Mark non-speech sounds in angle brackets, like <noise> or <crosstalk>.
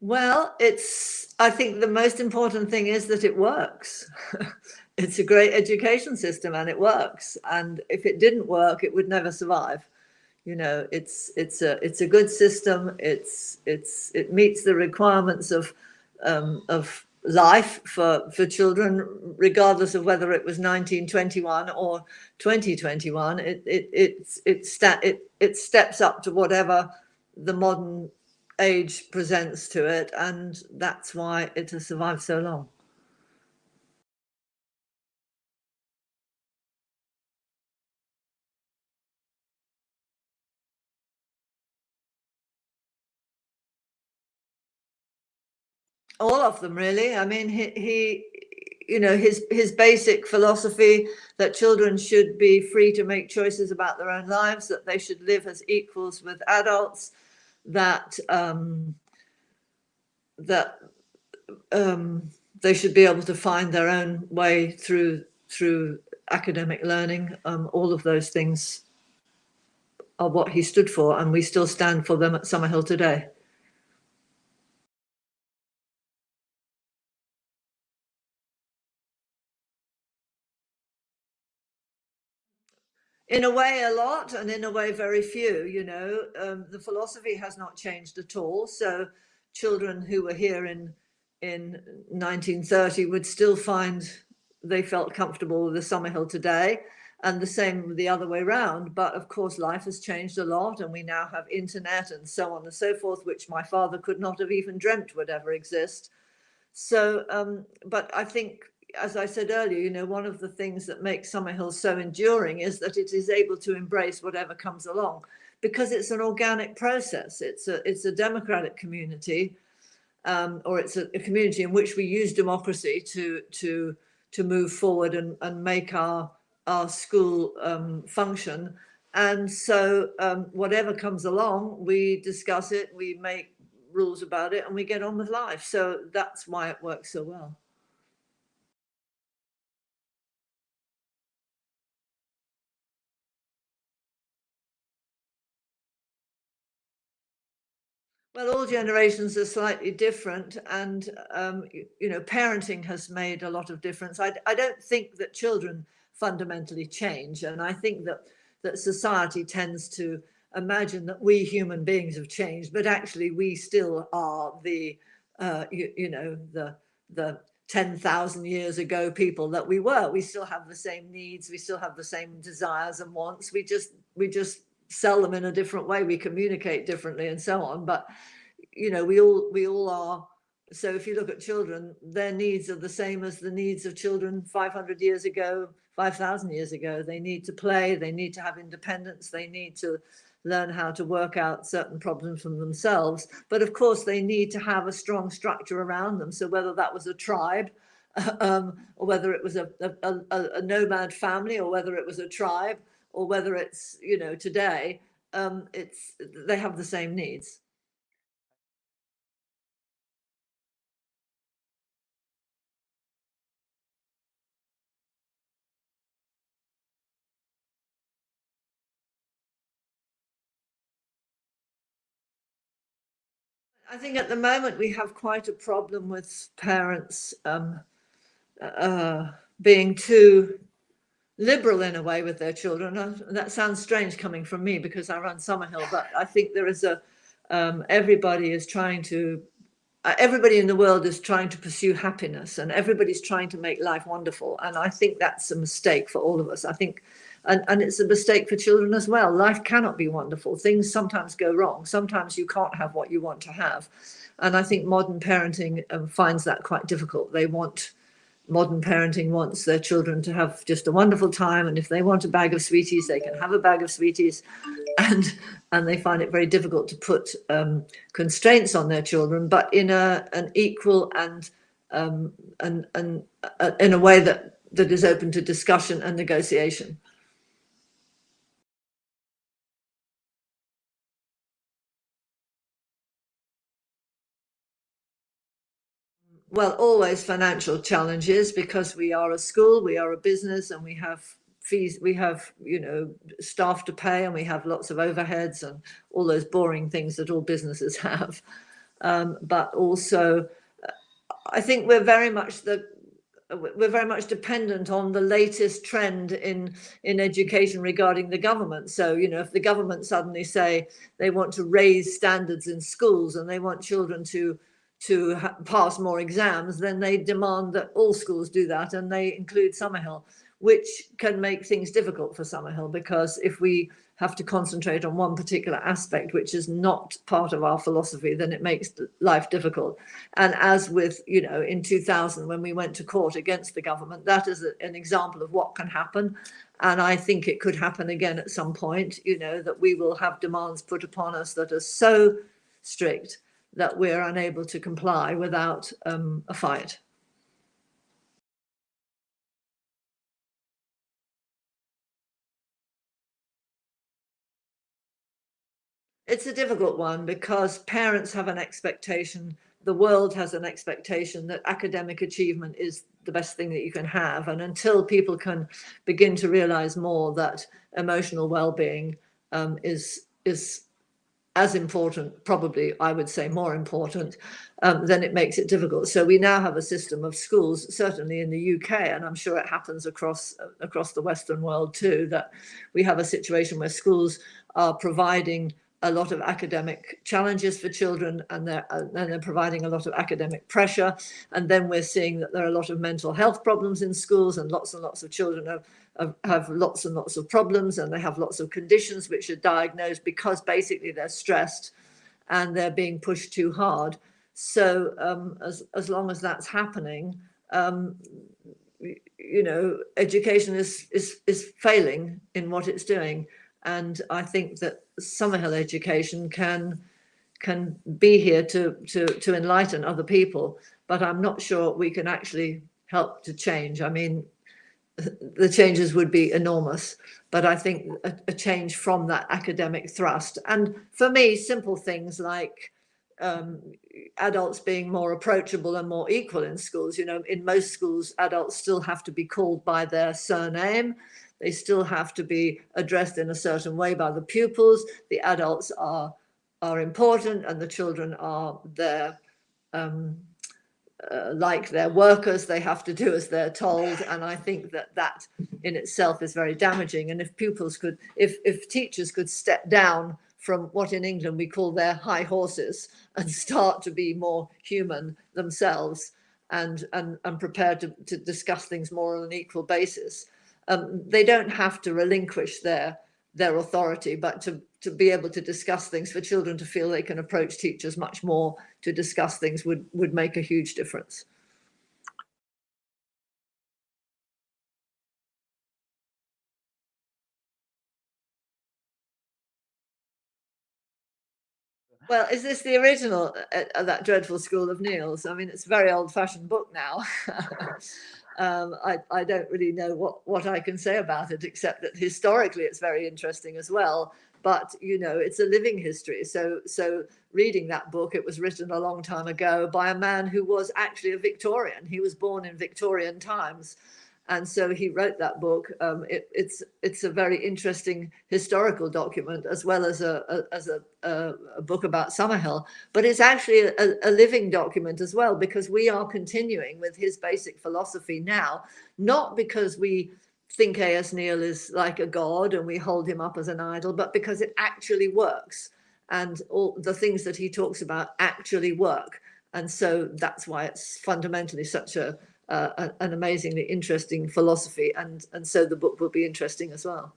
Well, it's I think the most important thing is that it works. <laughs> It's a great education system and it works, and if it didn't work, it would never survive. You know, it's it's a it's a good system. It's it's it meets the requirements of um, of life for for children, regardless of whether it was 1921 or 2021. It it it's it sta- it it steps up to whatever the modern age presents to it, and that's why it has survived so long. All of them really. I mean, he he you know, his his basic philosophy that children should be free to make choices about their own lives, that they should live as equals with adults, that um, that um, they should be able to find their own way through through academic learning. Um, all of those things are what he stood for, and we still stand for them at Summerhill today. In a way, a lot, and in a way, very few. You know, um, the philosophy has not changed at all. So, children who were here in in 1930 would still find they felt comfortable with the Summerhill today, and the same the other way around. But of course, life has changed a lot, and we now have internet and so on and so forth, which my father could not have even dreamt would ever exist. So, um, but I think as I said earlier, you know, one of the things that makes Summerhill so enduring is that it is able to embrace whatever comes along because it's an organic process. It's a it's a democratic community, um, or it's a, a, community in which we use democracy to to to move forward and, and make our our school um, function. And so um, whatever comes along, we discuss it, we make rules about it, and we get on with life. So that's why it works so well. Well, all generations are slightly different, and um, you, you, know, parenting has made a lot of difference. I, I don't think that children fundamentally change, and I think that that society tends to imagine that we human beings have changed, but actually we still are the, uh, you, you know, the the 10,000 years ago people that we were. We still have the same needs, we still have the same desires and wants. We just we just sell them in a different way we communicate differently and so on but you know we all we all are so if you look at children their needs are the same as the needs of children 500 years ago 5000 years ago. They need to play they need to have independence they need to learn how to work out certain problems from themselves but of course they need to have a strong structure around them. So whether that was a tribe <laughs> um, or whether it was a, a, a, a nomad family or whether it was a tribe or whether it's you know today um it's they have the same needs. I think at the moment we have quite a problem with parents um, uh, being too liberal in a way with their children. And that sounds strange coming from me because I run Summerhill, but I think there is a, um, everybody is trying to, uh, everybody in the world is trying to pursue happiness and everybody's trying to make life wonderful. And I think that's a mistake for all of us. I think, and, and it's a mistake for children as well. Life cannot be wonderful. Things sometimes go wrong. Sometimes you can't have what you want to have. And I think modern parenting um, finds that quite difficult. They want, modern parenting wants their children to have just a wonderful time and if they want a bag of sweeties they can have a bag of sweeties. And and they find it very difficult to put um, constraints on their children but in a an equal and um, and and uh, in a way that that is open to discussion and negotiation well, always financial challenges because we are a school, we are a business, and we have fees, we have, you know, staff to pay, and we have lots of overheads and all those boring things that all businesses <laughs> have. um, but also uh, I think we're very much the we're very much dependent on the latest trend in in education regarding the government so you know if the government suddenly say they want to raise standards in schools and they want children to to pass more exams then they demand that all schools do that and they include summerhill which can make things difficult for summerhill because if we have to concentrate on one particular aspect, which is not part of our philosophy, then it makes life difficult. And as with, you know, in 2000, when we went to court against the government, that is a, an example of what can happen. And I think it could happen again at some point, you know, that we will have demands put upon us that are so strict that we're unable to comply without um, a fight. It's a difficult one because parents have an expectation, the world has an expectation that academic achievement is the best thing that you can have. And until people can begin to realize more that emotional well-being um, is, is as important, probably I would say more important, um, then it makes it difficult. So we now have a system of schools, certainly in the UK, and I'm sure it happens across across the Western world too, that we have a situation where schools are providing a lot of academic challenges for children and they're, and they're providing a lot of academic pressure. And then we're seeing that there are a lot of mental health problems in schools and lots and lots of children have, have, have lots and lots of problems and they have lots of conditions which are diagnosed because basically they're stressed and they're being pushed too hard. So um, as, as long as that's happening, um, you know, education is, is, is failing in what it's doing. And I think that Summerhill education can can be here to to to enlighten other people but i'm not sure we can actually help to change. I mean <laughs> the changes would be enormous but i think a, a change from that academic thrust. And for me simple things like um, adults being more approachable and more equal in schools you know in most schools adults still have to be called by their surname they still have to be addressed in a certain way by the pupils. The adults are, are important and the children are there um, uh, like their workers, they have to do as they're told. And I think that that in itself is very damaging. And if pupils could, if, if teachers could step down from what in England we call their high horses and <laughs> start to be more human themselves and, and, and prepared to, to discuss things more on an equal basis, um, they don't have to relinquish their their authority, but to, to be able to discuss things for children to feel they can approach teachers much more to discuss things would, would make a huge difference. Well, is this the original, uh, uh, that dreadful School of Neill's? I mean, it's a very old fashioned book now. <laughs> um, I, I don't really know what, what I can say about it, except that historically it's very interesting as well. But, you know, it's a living history. So, so reading that book, it was written a long time ago by a man who was actually a Victorian. He was born in Victorian times. And so he wrote that book. Um, it, it's it's a very interesting historical document as well as a, a as a, a, a, book about Summerhill. But it's actually a, a living document as well because we are continuing with his basic philosophy now, not because we think A.S. Neill is like a god and we hold him up as an idol, but because it actually works and all the things that he talks about actually work. And so that's why it's fundamentally such a uh, an amazingly interesting philosophy and and so the book will be interesting as well